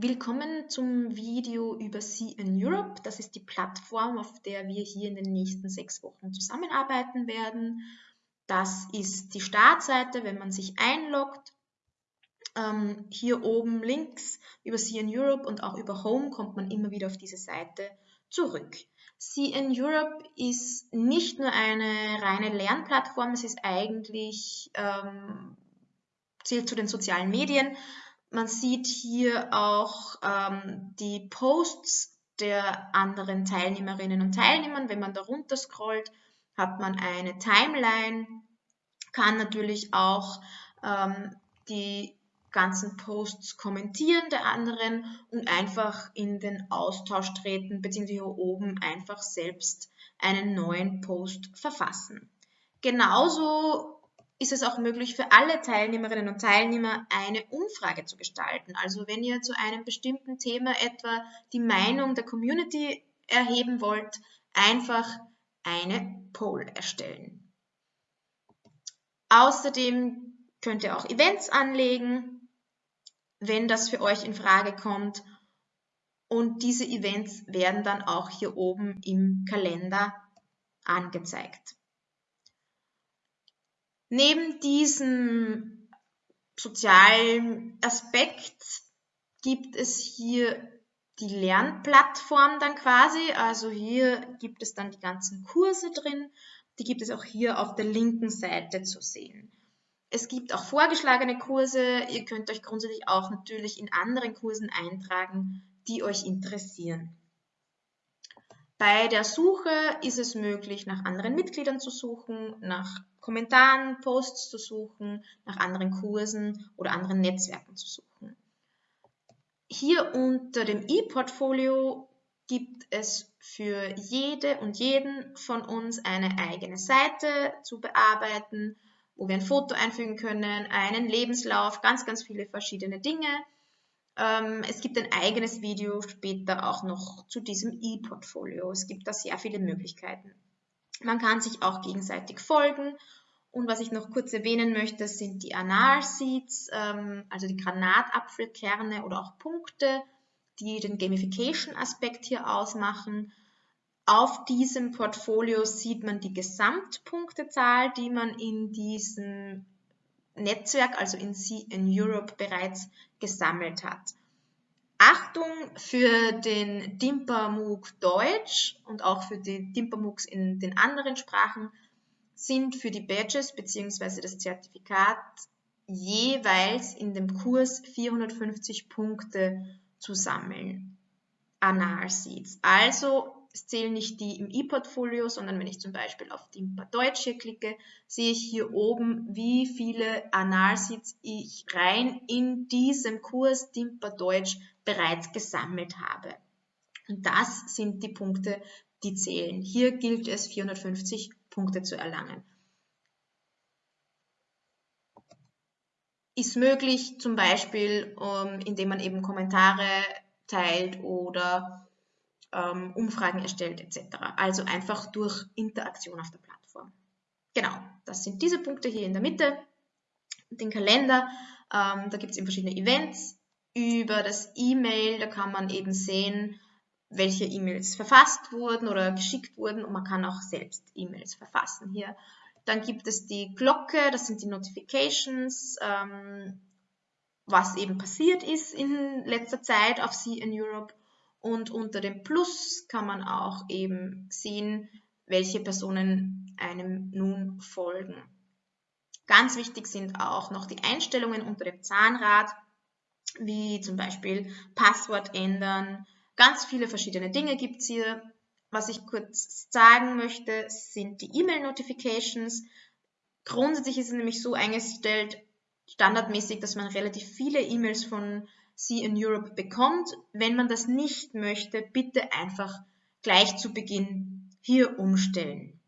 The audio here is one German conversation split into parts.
Willkommen zum Video über CN Europe. Das ist die Plattform, auf der wir hier in den nächsten sechs Wochen zusammenarbeiten werden. Das ist die Startseite, wenn man sich einloggt. Ähm, hier oben links über CN Europe und auch über Home kommt man immer wieder auf diese Seite zurück. CN Europe ist nicht nur eine reine Lernplattform, es ist eigentlich, ähm, zählt zu den sozialen Medien, man sieht hier auch ähm, die Posts der anderen Teilnehmerinnen und Teilnehmern. Wenn man da runter scrollt, hat man eine Timeline, kann natürlich auch ähm, die ganzen Posts kommentieren der anderen und einfach in den Austausch treten, beziehungsweise hier oben einfach selbst einen neuen Post verfassen. Genauso ist es auch möglich für alle Teilnehmerinnen und Teilnehmer eine Umfrage zu gestalten. Also wenn ihr zu einem bestimmten Thema etwa die Meinung der Community erheben wollt, einfach eine Poll erstellen. Außerdem könnt ihr auch Events anlegen, wenn das für euch in Frage kommt. Und diese Events werden dann auch hier oben im Kalender angezeigt. Neben diesem sozialen Aspekt gibt es hier die Lernplattform dann quasi. Also hier gibt es dann die ganzen Kurse drin. Die gibt es auch hier auf der linken Seite zu sehen. Es gibt auch vorgeschlagene Kurse. Ihr könnt euch grundsätzlich auch natürlich in anderen Kursen eintragen, die euch interessieren. Bei der Suche ist es möglich, nach anderen Mitgliedern zu suchen, nach Kommentaren, Posts zu suchen, nach anderen Kursen oder anderen Netzwerken zu suchen. Hier unter dem E-Portfolio gibt es für jede und jeden von uns eine eigene Seite zu bearbeiten, wo wir ein Foto einfügen können, einen Lebenslauf, ganz, ganz viele verschiedene Dinge. Ähm, es gibt ein eigenes Video später auch noch zu diesem E-Portfolio. Es gibt da sehr viele Möglichkeiten. Man kann sich auch gegenseitig folgen. Und was ich noch kurz erwähnen möchte, sind die Anal Seeds, ähm, also die Granatapfelkerne oder auch Punkte, die den Gamification-Aspekt hier ausmachen. Auf diesem Portfolio sieht man die Gesamtpunktezahl, die man in diesem Netzwerk, also in, in Europe bereits gesammelt hat. Achtung für den Dimpermug Deutsch und auch für die Dimpermugs in den anderen Sprachen sind für die Badges bzw. das Zertifikat jeweils in dem Kurs 450 Punkte zu sammeln. Analseeds. Also es zählen nicht die im E-Portfolio, sondern wenn ich zum Beispiel auf Dimpa Deutsch hier klicke, sehe ich hier oben, wie viele Analseeds ich rein in diesem Kurs Dimpa Deutsch bereits gesammelt habe. Und das sind die Punkte, die zählen. Hier gilt es 450 Punkte zu erlangen. Ist möglich zum Beispiel, um, indem man eben Kommentare teilt oder ähm, Umfragen erstellt etc. Also einfach durch Interaktion auf der Plattform. Genau, das sind diese Punkte hier in der Mitte. Den Kalender, ähm, da gibt es eben verschiedene Events. Über das E-Mail, da kann man eben sehen, welche E-Mails verfasst wurden oder geschickt wurden und man kann auch selbst E-Mails verfassen hier. Dann gibt es die Glocke, das sind die Notifications, ähm, was eben passiert ist in letzter Zeit auf See in Europe und unter dem Plus kann man auch eben sehen, welche Personen einem nun folgen. Ganz wichtig sind auch noch die Einstellungen unter dem Zahnrad, wie zum Beispiel Passwort ändern. Ganz viele verschiedene Dinge gibt es hier. Was ich kurz sagen möchte, sind die E-Mail-Notifications. Grundsätzlich ist es nämlich so eingestellt, standardmäßig, dass man relativ viele E-Mails von Sie in Europe bekommt. Wenn man das nicht möchte, bitte einfach gleich zu Beginn hier umstellen.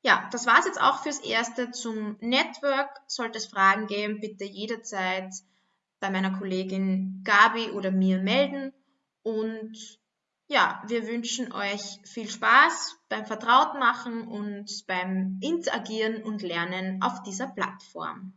Ja, das war es jetzt auch fürs Erste zum Network. Sollte es Fragen geben, bitte jederzeit bei meiner Kollegin Gabi oder mir melden. Und ja, wir wünschen euch viel Spaß beim Vertrautmachen und beim Interagieren und Lernen auf dieser Plattform.